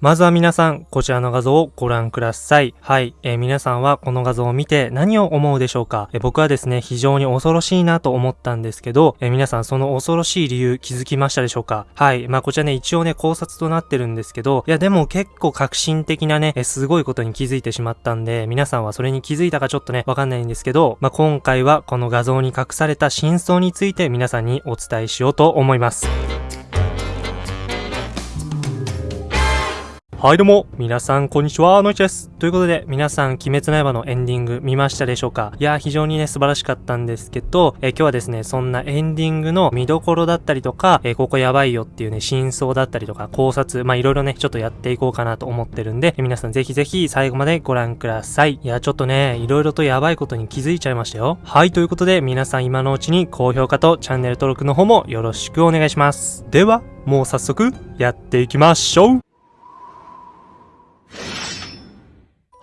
まずは皆さん、こちらの画像をご覧ください。はい、えー、皆さんはこの画像を見て何を思うでしょうか、えー、僕はですね、非常に恐ろしいなと思ったんですけど、えー、皆さんその恐ろしい理由気づきましたでしょうか？はい、まあこちらね、一応ね、考察となってるんですけど、いやでも結構革新的なね、えすごいことに気づいてしまったんで、皆さんはそれに気づいたかちょっとね、わかんないんですけど、まあ今回はこの画像に隠された真相について皆さんにお伝えしようと思います。はいどうも、皆さんこんにちは、のいちです。ということで、皆さん、鬼滅の刃のエンディング見ましたでしょうか？いや、非常にね、素晴らしかったんですけど、え今日はですね、そんなエンディングの見どころだったりとか、えここやばいよっていうね、真相だったりとか、考察、まあ、いろいろね、ちょっとやっていこうかなと思ってるんで、皆さんぜひぜひ最後までご覧ください。いや、ちょっとね、いろいろとやばいことに気づいちゃいましたよ。はい、ということで、皆さん今のうちに高評価とチャンネル登録の方もよろしくお願いします。では、もう早速、やっていきましょう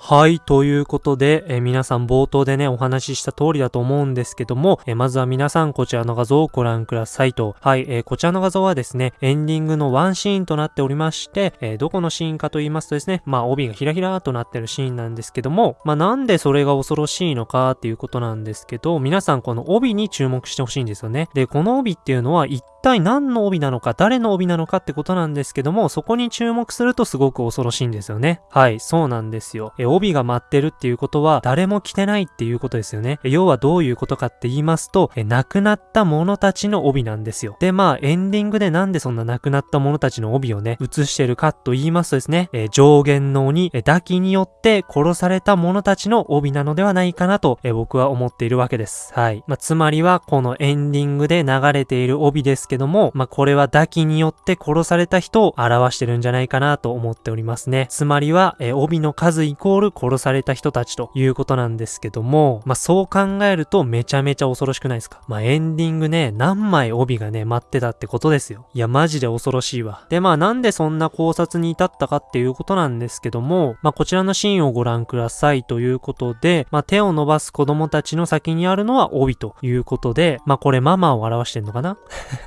はい、ということで、え皆さん冒頭でね、お話しした通りだと思うんですけども、えまずは皆さんこちらの画像をご覧くださいと。はい、え、こちらの画像はですね、エンディングのワンシーンとなっておりまして、え、どこのシーンかと言いますとですね、まあ帯がひらひらとなってるシーンなんですけども、まあなんでそれが恐ろしいのかっていうことなんですけど、皆さんこの帯に注目してほしいんですよね。で、この帯っていうのは一体何の帯なのか、誰の帯なのかってことなんですけども、そこに注目するとすごく恐ろしいんですよね。はい、そうなんですよ。え帯が舞ってるっていうことは、誰も着てないっていうことですよね。要はどういうことかって言いますと、え亡くなった者たちの帯なんですよ。で、まあ、エンディングでなんでそんな亡くなった者たちの帯をね、映してるかと言いますとですね、え上限の鬼、え抱きによって殺された者たちの帯なのではないかなと、え僕は思っているわけです。はい。まあ、つまりは、このエンディングで流れている帯ですけども、まあ、これは抱きによって殺された人を表してるんじゃないかなと思っておりますね。つまりは、え帯の数イコール殺された人たちということなんですけども、まあ、そう考えるとめちゃめちゃ恐ろしくないですか？まあ、エンディングね、何枚帯がね、待ってたってことですよ。いや、マジで恐ろしいわ。で、まあ、なんでそんな考察に至ったかっていうことなんですけども、まあ、こちらのシーンをご覧くださいということで、まあ、手を伸ばす子供たちの先にあるのは帯ということで、まあ、これママを表してんのかな？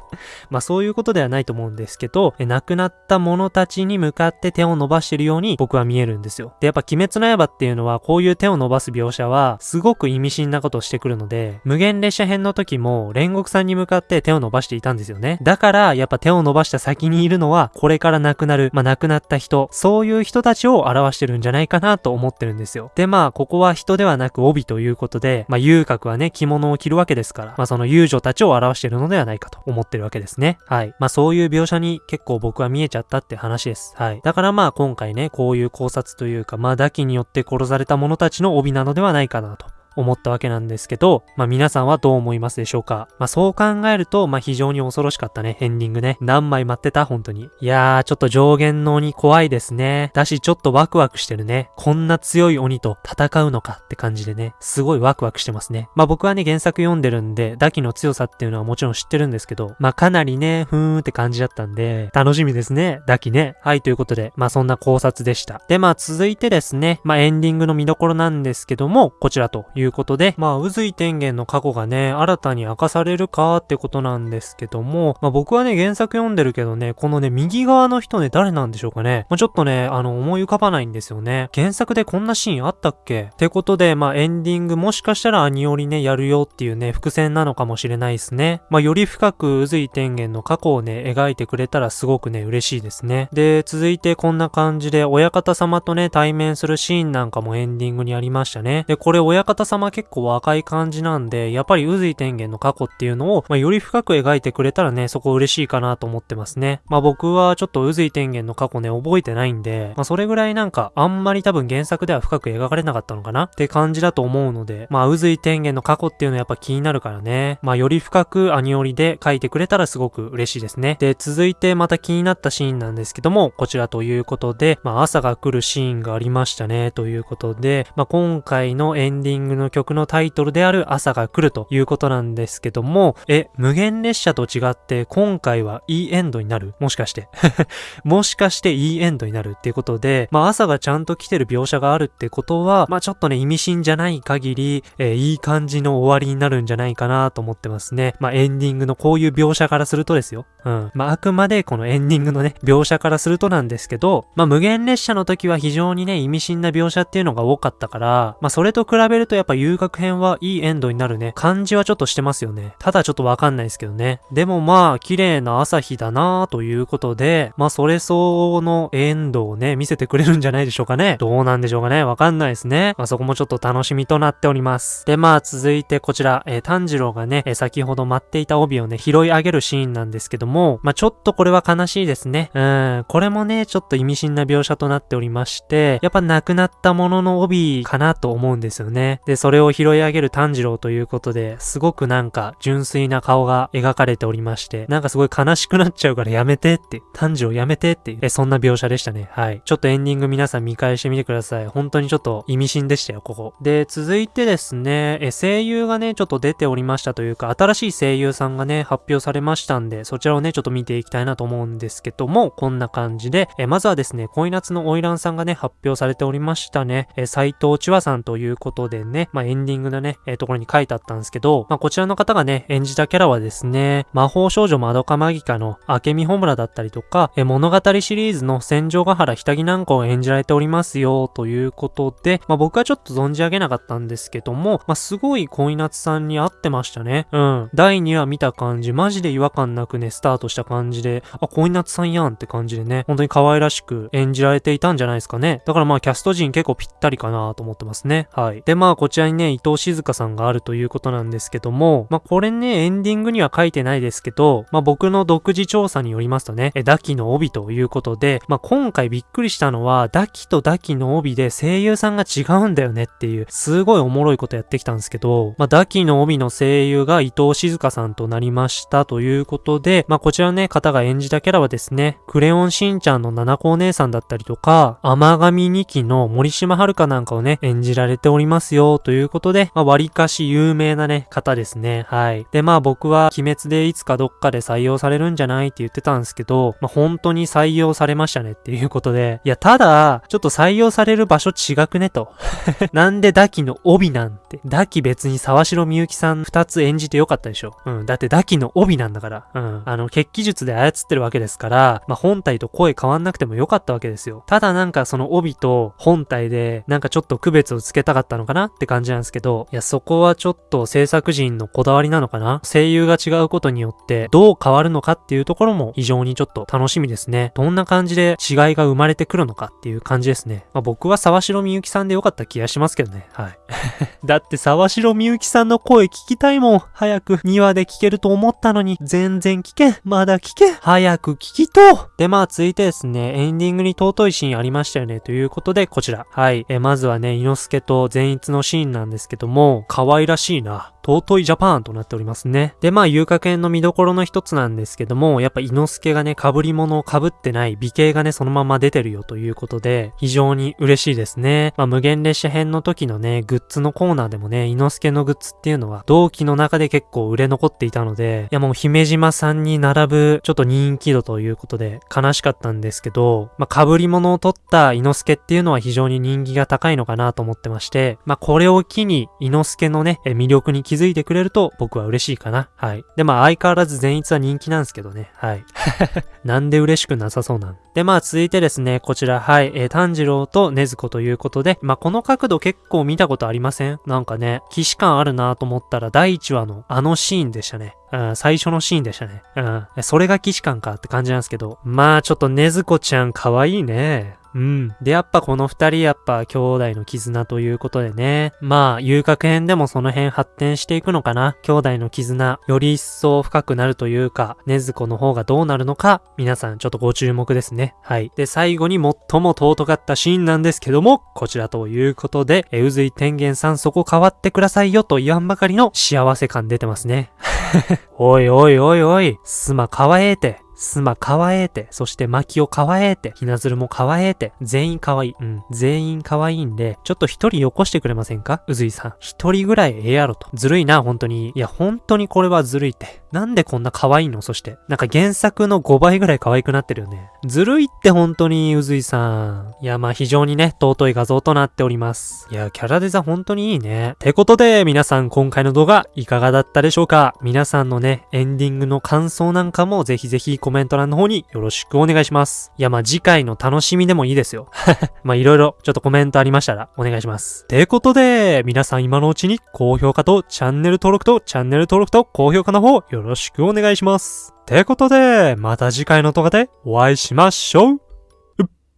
まあ、そういうことではないと思うんですけど、え亡くなった者たちに向かって手を伸ばしてるように僕は見えるんですよ。で、やっぱ鬼滅の刃っていうのはこういう手を伸ばす描写は、すごく意味深なことをしてくるので、無限列車編の時も、煉獄さんに向かって手を伸ばしていたんですよね。だから、やっぱ手を伸ばした先にいるのは、これから亡くなる、まあ、亡くなった人、そういう人たちを表してるんじゃないかなと思ってるんですよ。で、まあ、ここは人ではなく帯ということで、まあ、遊郭はね、着物を着るわけですから、まあ、その遊女たちを表してるのではないかと思ってるわけですね。はい。まあ、そういう描写に結構僕は見えちゃったって話です。はい。だからまあ、今回ね、こういう考察というか、まあ、抱きによって殺された者たちの帯なのではないかなと。思ったわけなんですけど、まあ皆さんはどう思いますでしょうか？まあそう考えると、まあ非常に恐ろしかったね、エンディングね。何枚待ってた？本当に。いやー、ちょっと上限の鬼怖いですね。だし、ちょっとワクワクしてるね。こんな強い鬼と戦うのか？って感じでね、すごいワクワクしてますね。まあ僕はね、原作読んでるんで、ダキの強さっていうのはもちろん知ってるんですけど、まあかなりね、ふーんって感じだったんで、楽しみですね、ダキね。はい、ということで、まあそんな考察でした。で、まあ続いてですね、まあエンディングの見どころなんですけども、こちらといういうことで、まあ渦井天元の過去がね、新たに明かされるかってことなんですけども、まあ僕はね、原作読んでるけどね、このね、右側の人ね、誰なんでしょうかね。まあちょっとね、あの、思い浮かばないんですよね。原作でこんなシーンあったっけ？ってことで、まあエンディングもしかしたらアニオリね、やるよっていうね、伏線なのかもしれないですね。まあより深く渦井天元の過去をね、描いてくれたらすごくね、嬉しいですね。で、続いてこんな感じで、親方様とね、対面するシーンなんかもエンディングにありましたね。で、これ親方様結構若い感じなんで、やっぱり渦井天元の過去っていうのを、まあ、より深く描いてくれたらね、そこ嬉しいかなと思ってますね。まあ僕はちょっと渦井天元の過去ね、覚えてないんで、まあそれぐらいなんか、あんまり多分原作では深く描かれなかったのかな？って感じだと思うので、まあ渦井天元の過去っていうのはやっぱ気になるからね。まあより深くアニオリで書いてくれたらすごく嬉しいですね。で、続いてまた気になったシーンなんですけども、こちらということで、まあ朝が来るシーンがありましたね、ということで、まあ今回のエンディングの曲のタイトルである朝が来るということなんですけども、え、無限列車と違って今回はいいエンドになる？もしかして もしかしていいエンドになるっていうことで、まあ朝がちゃんと来てる描写があるってことは、まあちょっとね、意味深じゃない限り、えー、いい感じの終わりになるんじゃないかなと思ってますね。まあエンディングのこういう描写からするとですよ。うん。まあ、あくまでこのエンディングのね、描写からするとなんですけど、まあ、無限列車の時は非常にね、意味深な描写っていうのが多かったから、まあ、それと比べるとやっぱ遊楽編はいいエンドになるね、感じはちょっとしてますよね。ただちょっとわかんないですけどね。でもまあ、綺麗な朝日だなということで、まあ、それ相応のエンドをね、見せてくれるんじゃないでしょうかね。どうなんでしょうかね。わかんないですね。まあ、そこもちょっと楽しみとなっております。で、まあ、続いてこちら、えー、炭治郎がね、えー、先ほど待っていた帯をね、拾い上げるシーンなんですけども、もまあ、ちょっとこれは悲しいですね。うん、これもね、ちょっと意味深な描写となっておりまして、やっぱ亡くなったものの帯かなと思うんですよね。で、それを拾い上げる炭治郎ということで、すごくなんか純粋な顔が描かれておりまして、なんかすごい悲しくなっちゃうからやめてって、炭治郎やめてっていう、え、そんな描写でしたね。はい。ちょっとエンディング皆さん見返してみてください。本当にちょっと意味深でしたよ、ここ。で、続いてですね、え、声優がね、ちょっと出ておりましたというか、新しい声優さんがね、発表されましたんで、そちらをね、ちょっと見ていきたいなと思うんですけども、こんな感じで、え、まずはですね、恋夏の花魁さんがね、発表されておりましたね。え、斎藤千和さんということでね、まあ、エンディングのね、えところに書いてあったんですけど、まあ、こちらの方がね、演じたキャラはですね、魔法少女まどかマギカの明美穂村だったりとか、え、物語シリーズの戦場ヶ原ひたぎなんかを演じられておりますよ、ということで、まあ、僕はちょっと存じ上げなかったんですけども、まあ、すごい恋夏さんに合ってましたね。うん。第2話見た感じ、マジで違和感なくね、スタタートした感じで、あ、恋夏さんやんって感じでね、本当に可愛らしく演じられていたんじゃないですかね。だからまあ、キャスト陣結構ぴったりかなと思ってますね。はい。で、まあ、こちらにね、伊藤静香さんがあるということなんですけども、まあ、これね、エンディングには書いてないですけど、まあ、僕の独自調査によりますとね、え、ダキの帯ということで、まあ、今回びっくりしたのは、ダキとダキの帯で声優さんが違うんだよねっていう、すごいおもろいことやってきたんですけど、まあ、ダキの帯の声優が伊藤静香さんとなりましたということで、まあ、こちらのね、方が演じたキャラはですね、クレヨンしんちゃんの七子お姉さんだったりとか、甘神2期の森島遥なんかをね、演じられておりますよということで、まあ、割かし有名なね、方ですね。はい。で、まあ僕は鬼滅でいつかどっかで採用されるんじゃないって言ってたんですけど、まあ本当に採用されましたねっていうことで、いや、ただ、ちょっと採用される場所違くねと。なんでダキの帯なんて。ダキ別に沢城みゆきさん二つ演じてよかったでしょ。うん。だってダキの帯なんだから。うん。あの、血気術で操ってるわけですから、まあ本体と声変わんなくてもよかったわけですよ。ただなんかその帯と本体で、なんかちょっと区別をつけたかったのかなって感じなんですけど、いや、そこはちょっと制作人のこだわりなのかな？声優が違うことによってどう変わるのかっていうところも非常にちょっと楽しみですね。どんな感じで違いが生まれてくるのかっていう感じですね。まあ、僕は沢城みゆきさんでよかった気がしますけどね。はい。だって沢城みゆきさんの声聞きたいもん。早く2話で聞けると思ったのに全然聞けん。まだ聞け。早く聞きとで、まあ続いてですね、エンディングに尊いシーンありましたよね。ということで、こちら。はい。え、まずはね、猪之助と善逸のシーンなんですけども、可愛らしいな。尊いジャパンとなっておりますね。で、まあ、遊楽園の見どころの一つなんですけども、やっぱ、猪之助がね、被り物を被ってない美形がね、そのまま出てるよということで、非常に嬉しいですね。まあ、無限列車編の時のね、グッズのコーナーでもね、猪之助のグッズっていうのは、同期の中で結構売れ残っていたので、いやもう姫島さんに並ぶ、ちょっと人気度ということで、悲しかったんですけど、まあ、被り物を取った猪之助っていうのは非常に人気が高いのかなと思ってまして、まあ、これを機に、猪之助のね、魅力に気づいてくれると僕は嬉しいかな。はい。で、まあ相変わらず善逸は人気なんですけどね。はい。なんで嬉しくなさそうなんで、まあ続いてですね、こちら、はい、えー、炭治郎と禰豆子ということで、まあこの角度結構見たことありません？なんかね、騎士感あるなと思ったら第1話のあのシーンでしたね。最初のシーンでしたね。うん。それが騎士感かって感じなんですけど。まあちょっと禰豆子ちゃん可愛いね。うん。で、やっぱこの二人やっぱ兄弟の絆ということでね。まあ、遊楽編でもその辺発展していくのかな。兄弟の絆、より一層深くなるというか、ねずこの方がどうなるのか、皆さんちょっとご注目ですね。はい。で、最後に最も尊かったシーンなんですけども、こちらということで、え、うずい天元さんそこ変わってくださいよと言わんばかりの幸せ感出てますね。おいおいおいおい、すまかわええて。スマかわえて、そしてマキオかわえて、ひなずるもかわえて、全員かわいい。うん。全員かわいいんで、ちょっと一人よこしてくれませんか？うずいさん。一人ぐらいええやろと。ずるいな、本当に。いや、本当にこれはずるいって。なんでこんな可愛いの？そして。なんか原作の5倍ぐらい可愛くなってるよね。ずるいって本当に、うずいさん。いや、まあ非常にね、尊い画像となっております。いや、キャラデザ本当にいいね。てことで、皆さん今回の動画いかがだったでしょうか？皆さんのね、エンディングの感想なんかもぜひぜひココメント欄の方によろしくお願いします。いや、まあ次回の楽しみでもいいですよ。まあいろいろちょっとコメントありましたらお願いします。てことで、皆さん今のうちに高評価とチャンネル登録とチャンネル登録と高評価の方よろしくお願いします。てことで、また次回の動画でお会いしましょう。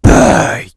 バイ